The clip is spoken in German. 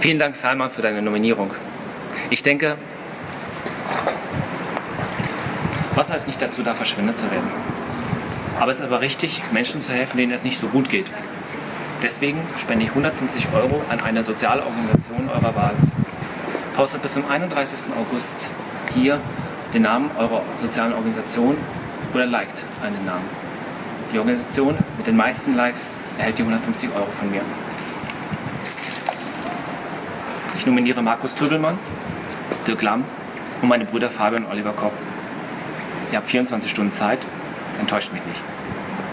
Vielen Dank, Salman, für deine Nominierung. Ich denke, Wasser ist nicht dazu da, verschwendet zu werden. Aber es ist aber richtig, Menschen zu helfen, denen es nicht so gut geht. Deswegen spende ich 150 Euro an eine soziale Organisation eurer Wahl. Postet bis zum 31. August hier den Namen eurer sozialen Organisation oder liked einen Namen. Die Organisation mit den meisten Likes erhält die 150 Euro von mir. Ich nominiere Markus Trübelmann, Dirk Lamm und meine Brüder Fabian und Oliver Koch. Ihr habt 24 Stunden Zeit, enttäuscht mich nicht.